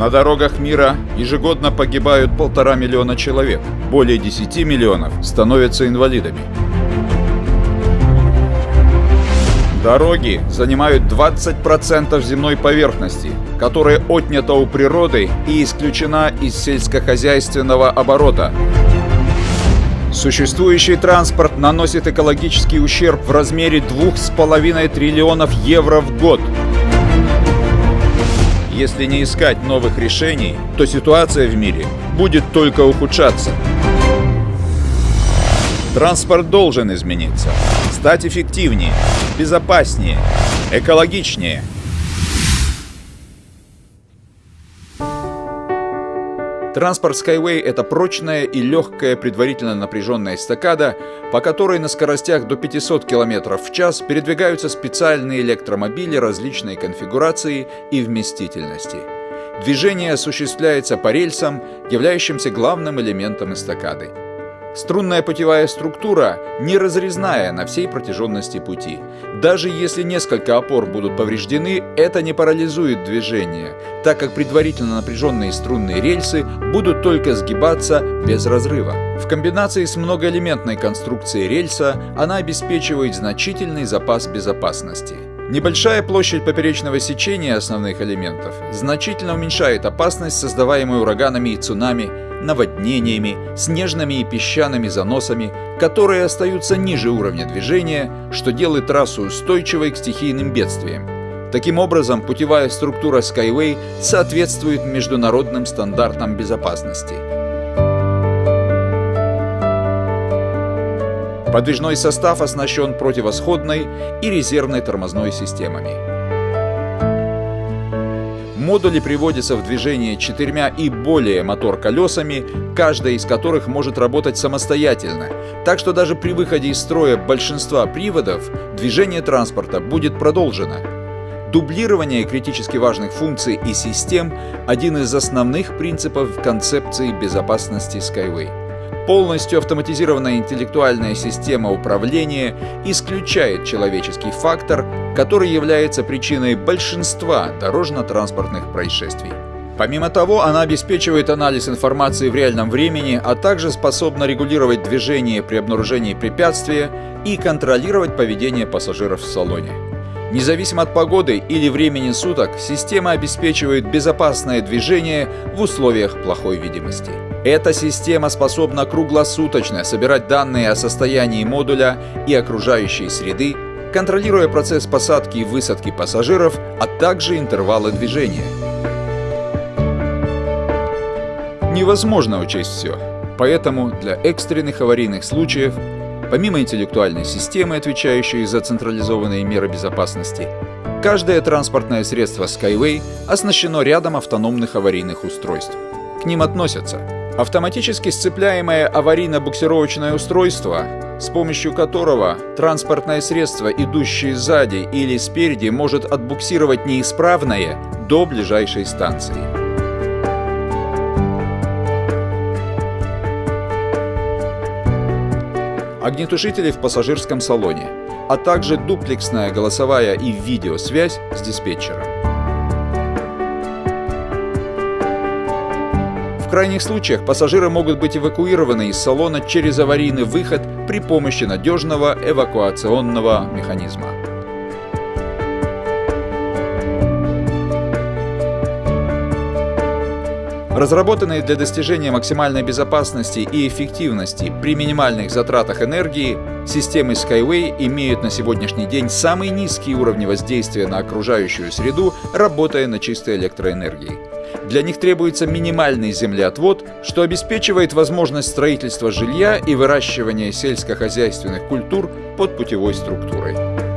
На дорогах мира ежегодно погибают полтора миллиона человек. Более 10 миллионов становятся инвалидами. Дороги занимают 20% земной поверхности, которая отнята у природы и исключена из сельскохозяйственного оборота. Существующий транспорт наносит экологический ущерб в размере 2,5 триллионов евро в год. Если не искать новых решений, то ситуация в мире будет только ухудшаться. Транспорт должен измениться, стать эффективнее, безопаснее, экологичнее. Транспорт Skyway – это прочная и легкая предварительно напряженная эстакада, по которой на скоростях до 500 км в час передвигаются специальные электромобили различной конфигурации и вместительности. Движение осуществляется по рельсам, являющимся главным элементом эстакады. Струнная путевая структура не разрезная на всей протяженности пути. Даже если несколько опор будут повреждены, это не парализует движение, так как предварительно напряженные струнные рельсы будут только сгибаться без разрыва. В комбинации с многоэлементной конструкцией рельса она обеспечивает значительный запас безопасности. Небольшая площадь поперечного сечения основных элементов значительно уменьшает опасность, создаваемую ураганами и цунами, наводнениями, снежными и песчаными заносами, которые остаются ниже уровня движения, что делает трассу устойчивой к стихийным бедствиям. Таким образом, путевая структура Skyway соответствует международным стандартам безопасности. Подвижной состав оснащен противосходной и резервной тормозной системами. Модули приводятся в движение четырьмя и более мотор-колесами, каждая из которых может работать самостоятельно. Так что даже при выходе из строя большинства приводов движение транспорта будет продолжено. Дублирование критически важных функций и систем – один из основных принципов концепции безопасности Skyway. Полностью автоматизированная интеллектуальная система управления исключает человеческий фактор, который является причиной большинства дорожно-транспортных происшествий. Помимо того, она обеспечивает анализ информации в реальном времени, а также способна регулировать движение при обнаружении препятствия и контролировать поведение пассажиров в салоне. Независимо от погоды или времени суток, система обеспечивает безопасное движение в условиях плохой видимости. Эта система способна круглосуточно собирать данные о состоянии модуля и окружающей среды, контролируя процесс посадки и высадки пассажиров, а также интервалы движения. Невозможно учесть все, поэтому для экстренных аварийных случаев, помимо интеллектуальной системы, отвечающей за централизованные меры безопасности, каждое транспортное средство Skyway оснащено рядом автономных аварийных устройств. К ним относятся Автоматически сцепляемое аварийно-буксировочное устройство, с помощью которого транспортное средство, идущее сзади или спереди, может отбуксировать неисправное до ближайшей станции. Огнетушители в пассажирском салоне, а также дуплексная голосовая и видеосвязь с диспетчером. В крайних случаях пассажиры могут быть эвакуированы из салона через аварийный выход при помощи надежного эвакуационного механизма. Разработанные для достижения максимальной безопасности и эффективности при минимальных затратах энергии, системы Skyway имеют на сегодняшний день самые низкие уровни воздействия на окружающую среду, работая на чистой электроэнергии. Для них требуется минимальный землеотвод, что обеспечивает возможность строительства жилья и выращивания сельскохозяйственных культур под путевой структурой.